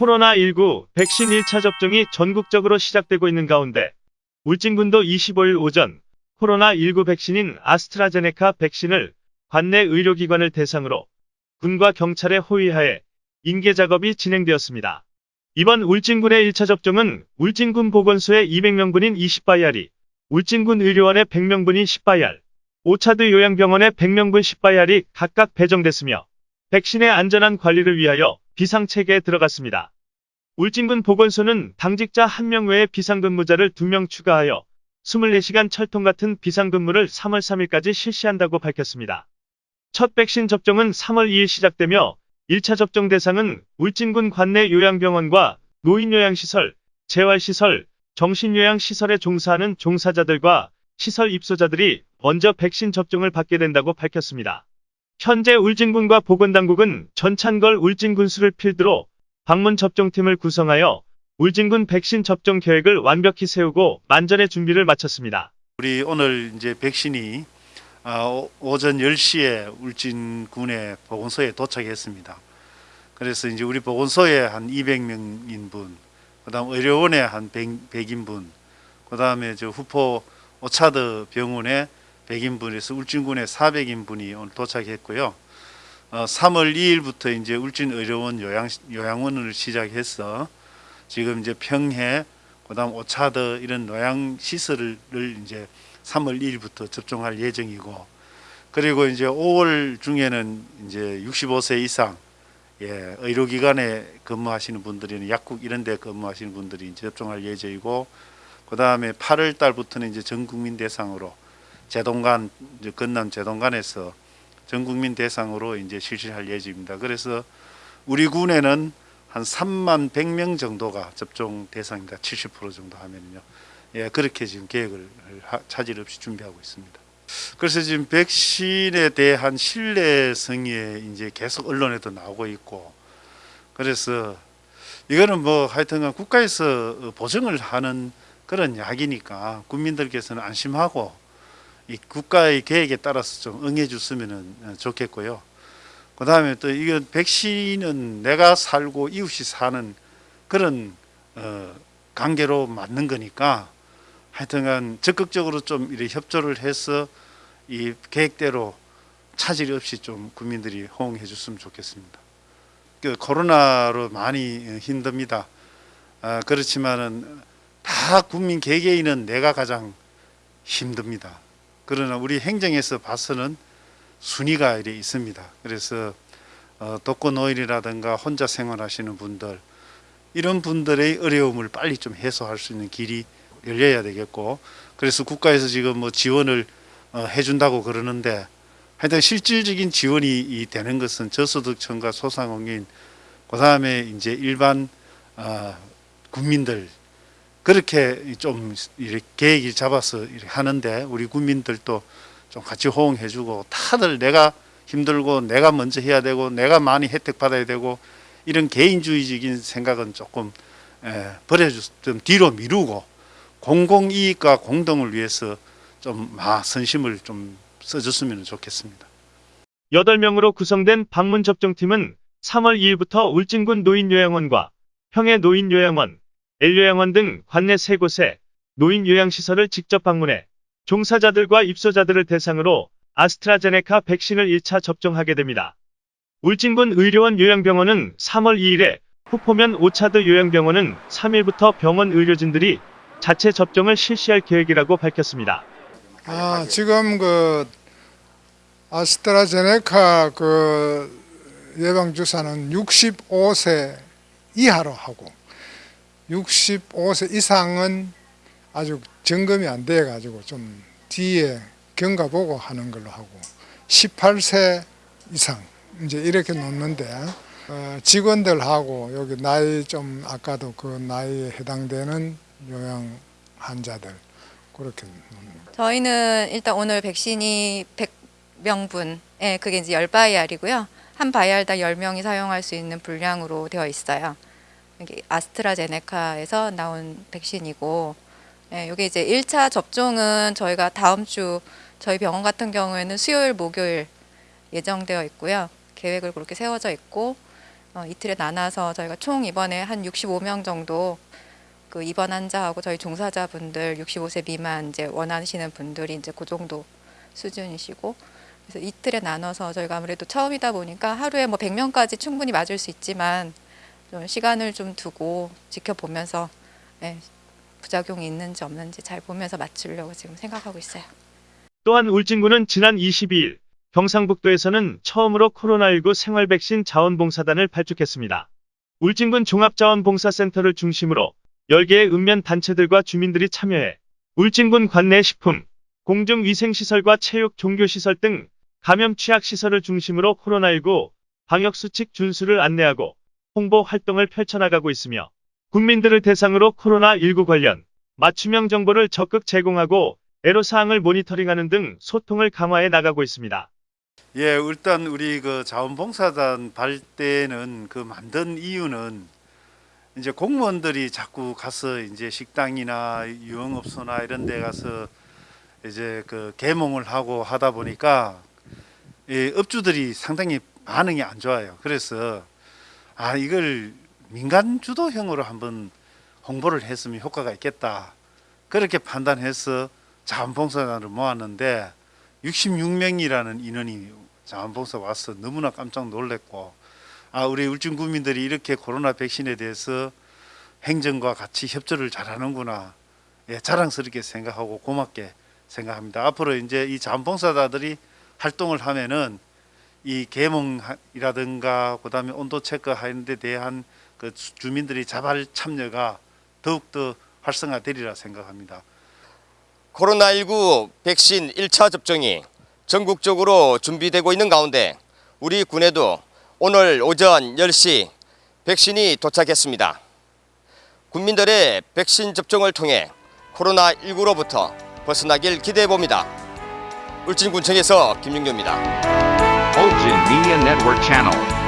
코로나19 백신 1차 접종이 전국적으로 시작되고 있는 가운데 울진군도 25일 오전 코로나19 백신인 아스트라제네카 백신을 관내 의료기관을 대상으로 군과 경찰의 호위하에 인계 작업이 진행되었습니다. 이번 울진군의 1차 접종은 울진군 보건소의 200명분인 20바이알이, 울진군 의료원의 100명분인 10바이알, 오차드 요양병원의 100명분 10바이알이 각각 배정됐으며 백신의 안전한 관리를 위하여 비상체계에 들어갔습니다. 울진군 보건소는 당직자 1명 외에 비상근무자를 2명 추가하여 24시간 철통 같은 비상근무를 3월 3일까지 실시한다고 밝혔습니다. 첫 백신 접종은 3월 2일 시작되며 1차 접종 대상은 울진군 관내 요양병원과 노인요양시설, 재활시설, 정신요양시설에 종사하는 종사자들과 시설 입소자들이 먼저 백신 접종을 받게 된다고 밝혔습니다. 현재 울진군과 보건당국은 전찬걸 울진군수를 필두로 방문 접종팀을 구성하여 울진군 백신 접종 계획을 완벽히 세우고 만전의 준비를 마쳤습니다. 우리 오늘 이제 백신이 아, 오- 오전 10시에 울진군의 보건소에 도착했습니다. 그래서 이제 우리 보건소에 한 200명인 분, 그다음 의료원에 한 100, 100인분, 그다음에 저 후포 오차드 병원에 100인분에서 울진군에 400인분이 오늘 도착했고요. 어, 3월 2일부터 이제 울진 의료원 요양 요양원을 시작해서 지금 이제 평해 그다음 오차드 이런 요양 시설을 이제 3월 2일부터 접종할 예정이고 그리고 이제 5월 중에는 이제 65세 이상 예, 의료기관에 근무하시는 분들이나 약국 이런 데 근무하시는 분들이 이제 접종할 예정이고 그 다음에 8월 달부터는 이제 전 국민 대상으로 제동간 건남 제동간에서 전 국민 대상으로 이제 실시할 예정입니다. 그래서 우리 군에는 한 3만 100명 정도가 접종 대상입니다. 70% 정도 하면요. 예, 그렇게 지금 계획을 하- 차질 없이 준비하고 있습니다. 그래서 지금 백신에 대한 신뢰성이 이제 계속 언론에도 나오고 있고 그래서 이거는 뭐 하여튼간 국가에서 보증을 하는 그런 약이니까 국민들께서는 안심하고 이 국가의 계획에 따라서 좀 응해 줬으면 좋겠고요. 그 다음에 또 이건 백신은 내가 살고 이웃이 사는 그런 어, 관계로 맞는 거니까 하여튼간 적극적으로 좀 이렇게 협조를 해서 이 계획대로 차질 없이 좀 국민들이 호응해 줬으면 좋겠습니다. 그 코로나로 많이 힘듭니다. 아, 그렇지만은 다 국민 개개인은 내가 가장 힘듭니다. 그러나 우리 행정에서 봐서는 순위가 이래 있습니다. 그래서 어, 독거노인이라든가 혼자 생활하시는 분들 이런 분들의 어려움을 빨리 좀 해소할 수 있는 길이 열려야 되겠고 그래서 국가에서 지금 뭐 지원을 어, 해준다고 그러는데 하여튼 실질적인 지원이 이 되는 것은 저소득층과 소상공인 그 다음에 이제 일반 어, 국민들 그렇게 좀 이렇게 계획을 잡아서 하는데 우리 국민들도 좀 같이 호응해 주고 다들 내가 힘들고 내가 먼저 해야 되고 내가 많이 혜택 받아야 되고 이런 개인주의적인 생각은 조금 에, 버려주 좀 뒤로 미루고 공공 이익과 공동을 위해서 좀 마, 선심을 좀 써줬으면 좋겠습니다. 8명으로 구성된 방문 접종팀은 3월 2일부터 울진군 노인요양원과 평해 노인요양원, L요양원 등 관내 세 곳에 노인 요양시설을 직접 방문해 종사자들과 입소자들을 대상으로 아스트라제네카 백신을 1차 접종하게 됩니다. 울진군 의료원 요양병원은 3월 2일에 후포면 오차드 요양병원은 3일부터 병원 의료진들이 자체 접종을 실시할 계획이라고 밝혔습니다. 아, 지금 그 아스트라제네카 그 예방 주사는 65세 이하로 하고 65세 이상은 아주 점검이 안 돼 가지고 좀 뒤에 경과 보고 하는 걸로 하고 18세 이상 이제 이렇게 놓는데 어, 직원들하고 여기 나이 좀 아까도 그 나이에 해당되는 요양 환자들 그렇게 놓는 저희는 일단 오늘 백신이 100명분, 예, 그게 이제 10바이알이고요. 한 바이알당 10명이 사용할 수 있는 분량으로 되어 있어요. 이게 아스트라제네카에서 나온 백신이고, 예, 이게 이제 1차 접종은 저희가 다음 주 저희 병원 같은 경우에는 수요일, 목요일 예정되어 있고요. 계획을 그렇게 세워져 있고, 어, 이틀에 나눠서 저희가 총 이번에 한 65명 정도 그 입원 환자하고 저희 종사자분들 65세 미만 이제 원하시는 분들이 이제 그 정도 수준이시고 그래서 이틀에 나눠서 저희가 아무래도 처음이다 보니까 하루에 뭐 100명까지 충분히 맞을 수 있지만 좀 시간을 좀 두고 지켜보면서 예, 부작용이 있는지 없는지 잘 보면서 맞추려고 지금 생각하고 있어요. 또한 울진군은 지난 22일 경상북도에서는 처음으로 코로나19 생활 백신 자원봉사단을 발족했습니다. 울진군 종합자원봉사센터를 중심으로 10개의 읍면 단체들과 주민들이 참여해 울진군 관내 식품, 공중위생시설과 체육 종교시설 등 감염 취약시설을 중심으로 코로나19 방역수칙 준수를 안내하고 홍보 활동을 펼쳐나가고 있으며 국민들을 대상으로 코로나19 관련 맞춤형 정보를 적극 제공하고 애로사항을 모니터링하는 등 소통을 강화해 나가고 있습니다. 예, 일단 우리 그 자원봉사단 발대는 그 만든 이유는 이제 공무원들이 자꾸 가서 이제 식당이나 유흥업소나 이런 데 가서 이제 그 개몽을 하고 하다 보니까 이 업주들이 상당히 반응이 안 좋아요. 그래서 아 이걸 민간 주도형으로 한번 홍보를 했으면 효과가 있겠다. 그렇게 판단해서 자원봉사단을 모았는데 66명이라는 인원이 자원봉사 와서 너무나 깜짝 놀랐고 아 우리 울진 구민들이 이렇게 코로나 백신에 대해서 행정과 같이 협조를 잘하는구나 예, 자랑스럽게 생각하고 고맙게 생각합니다. 앞으로 이제 이 자원봉사자들이 활동을 하면은 이 계몽이라든가 그다음에 온도 체크하는 데 대한 그 주- 주민들이 자발 참여가 더욱더 활성화되리라 생각합니다. 코로나19 백신 1차 접종이 전국적으로 준비되고 있는 가운데 우리 군에도 오늘 오전 10시 백신이 도착했습니다. 국민들의 백신 접종을 통해 코로나19로부터 벗어나길 기대해 봅니다. 울진군청에서 김윤교입니다. Ulgin Media Network Channel.